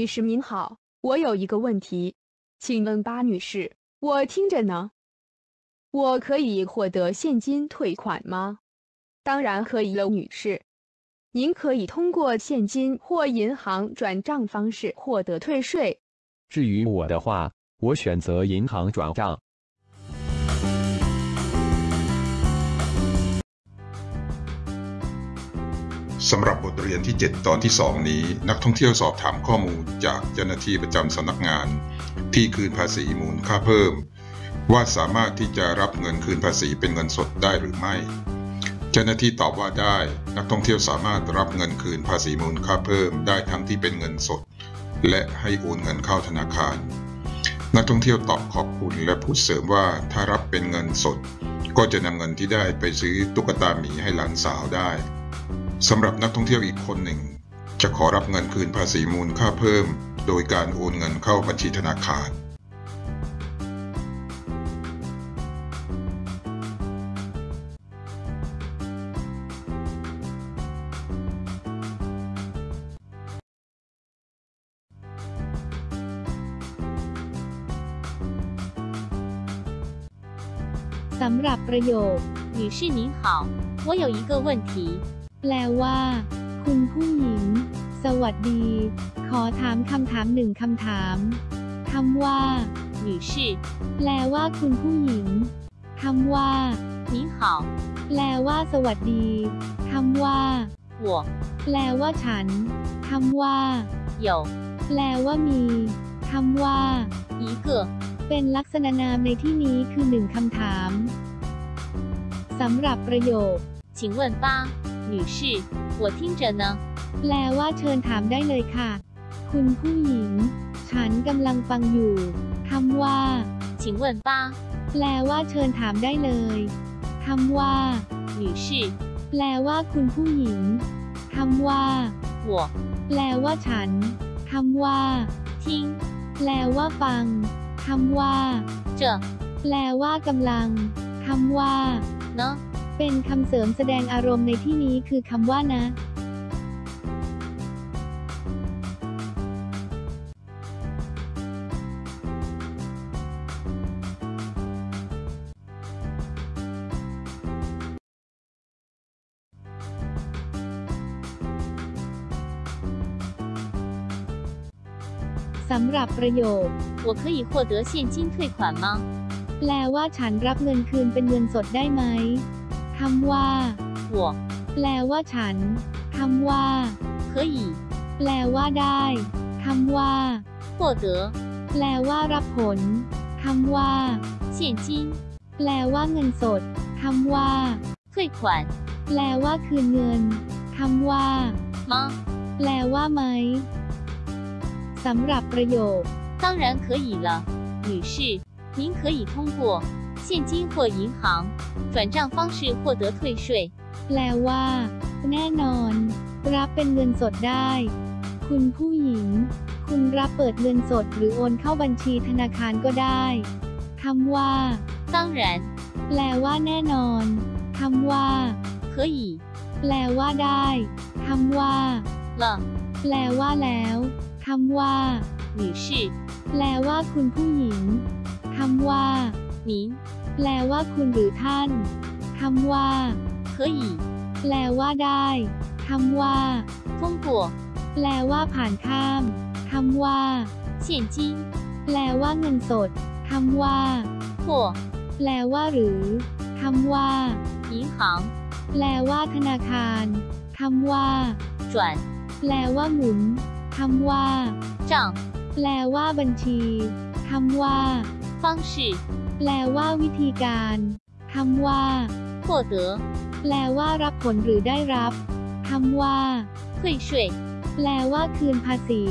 女士您好，我有一个问题，请问巴女士，我听着呢。我可以获得现金退款吗？当然可以了，女士。您可以通过现金或银行转账方式获得退税。至于我的话，我选择银行转账。 สำหรับบทเรียนที่ 7 ตอนที่ 2 นี้ นักท่องเที่ยวสอบถามข้อมูลจากเจ้าหน้าที่ประจำสำนักงาน ที่คืนภาษีมูลค่าเพิ่ม ว่าสามารถที่จะรับเงินคืนภาษีเป็นเงินสดได้หรือไม่ เจ้าหน้าที่ตอบว่าได้ นักท่องเที่ยวสามารถรับเงินคืนภาษีมูลค่าเพิ่ม ได้ทั้งที่เป็นเงินสด และให้โอนเงินเข้าธนาคาร นักท่องเที่ยวตอบขอบคุณและพูดเสริมว่าถ้ารับเป็นเงินสด ก็จะนำเงินที่ได้ไปซื้อตุ๊กตาหมีให้หลานสาวได้ สำหรับนักท่องเที่ยวอีกคนหนึ่ง จะขอรับเงินคืนภาษีมูลค่าเพิ่ม โดยการโอนเงินเข้าบัญชีธนาคาร สำหรับประโยค女士您好我有一个问题 แปลว่า คุณผู้หญิง สวัสดี ขอถามคำถามหนึ่งคำถามคำว่า女士แปลว่าคุณผู้หญิงคำว่า您好แปลว่า สวัสดีคำว่า我แปลว่าฉันคำว่า有แปลว่ามีคำว่า一个เป็นลักษณะนามในที่นี้คือหนึ่งคำถามสำหรับประโยค请问吧 女士我听着呢แปลว่าเชิญถามได้เลยค่ะ คุณผู้หญิง ฉันกำลังฟังอยู่คำว่า请问吧แปลว่าเชิญถามได้เลยคำว่า女士แปลว่าคุณผู้หญิงคำว่า我แปลว่าฉันคำว่า听แปลว่าฟังคำว่า这แปลว่ากำลังคำว่า呢 เป็นคำเสริมแสดงอารมณ์ในที่นี้คือคำว่านะสำหรับประโยค我可以获得现金退款吗แปลว่าฉันรับเงินคืนเป็นเงินสดได้ไหม คำว่า我แปลว่าฉันคำว่า可以แปลว่าได้คำว่า获得แปลว่ารับผลคำว่า现金แปลว่าเงินสดคำว่า退款แปลว่าคืนเงินคำว่า吗แปลว่าไหมสำหรับประโยค当然可以了女士您可以通过 现金或银行转账方式获得退税แปลว่า แน่นอน รับเป็นเงินสดได้ คุณผู้หญิง คุณรับเปิดเงินสดหรือโอนเข้าบัญชีธนาคารก็ได้คำว่า当然แปลว่าแน่นอนคำว่า可以แปลว่าได้คำว่า了แปลว่าแล้วคำว่า女士แปลว่าคุณผู้หญิงคำว่า 您แปลว่าคุณหรือท่าน คำว่า可以แปลว่าได้คำว่า通过แปลว่าผ่านข้ามคำว่า现金แปลว่าเงินสดคำว่า或แปลว่าหรือคำว่า银行แปลว่าธนาคารคำว่า转แปลว่าหมุนคำว่า账แปลว่าบัญชีคำว่า方式 แปลว่าวิธีการคำว่า获得แปลว่ารับผลหรือได้รับคำว่า退税แปลว่าคืนภาษี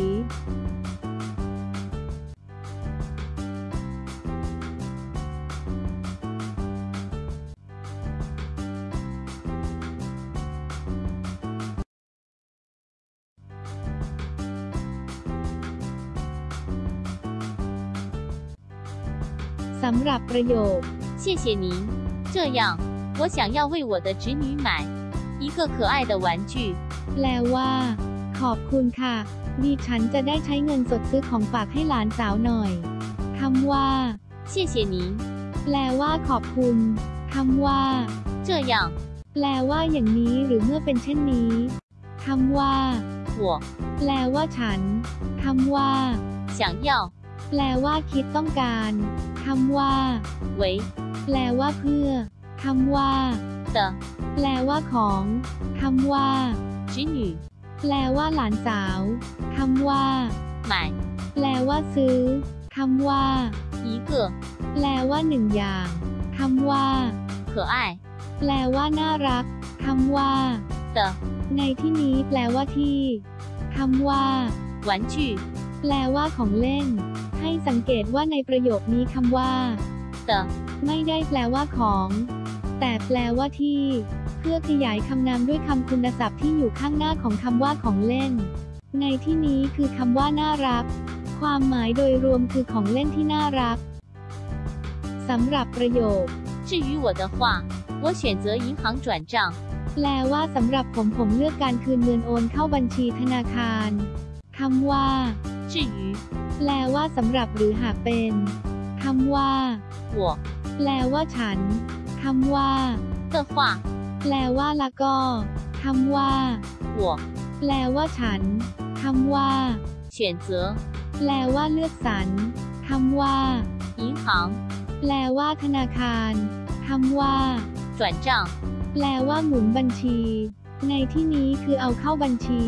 สำหรับประโยค谢谢您这样我想要为我的侄女买一个可爱的玩具แปลว่า ขอบคุณค่ะ ดิฉันจะได้ใช้เงินสดซื้อของฝากให้หลานสาวหน่อยคำว่า 谢谢您。 แปลว่าขอบคุณคำว่า 这样， แปลว่าอย่างนี้หรือเมื่อเป็นเช่นนี้คำว่า 我 แปลว่าฉันคำว่า 想要 แปลว่าคิดต้องการ คำว่าไว้แปลว่าเพื่อคำว่าเตแปลว่าของคำว่าจินยูแปลว่าหลานสาวคำว่าหมายแปลว่าซื้อคำว่าอีเกแปลว่าหนึ่งอย่างคำว่า可爱แปลว่าน่ารักคำว่าเตในที่นี้แปลว่าที่คำว่าหวแปลว่าของเล่น ให้สังเกตว่าในประโยคนี้คำว่า 的 ไม่ได้แปลว่าของ แต่แปลว่าที่ เพื่อขยายคำนามด้วยคำคุณศัพท์ที่อยู่ข้างหน้าของคำว่าของเล่น ในที่นี้คือคำว่าน่ารัก ความหมายโดยรวมคือของเล่นที่น่ารักสำหรับประโยค 至于我的话，我选择银行转账。 แปลว่าสำหรับผมผมเลือกการคืนเงินโอนเข้าบัญชีธนาคารคำว่า 至于 แปลว่าสำหรับหรือหากเป็นคำว่าหัวแปลว่าฉันคำว่าเกิฝัแปลว่าละก็คำว่าหัวแปลว่าฉันคำว่าเฉียนเจอแปลว่าเลือกสรรคำว่าอิงหังแปลว่าธนาคารคำว่าจวนจังแปลว่าหมุนบัญชี ในที่นี้คือเอาเข้าบัญชี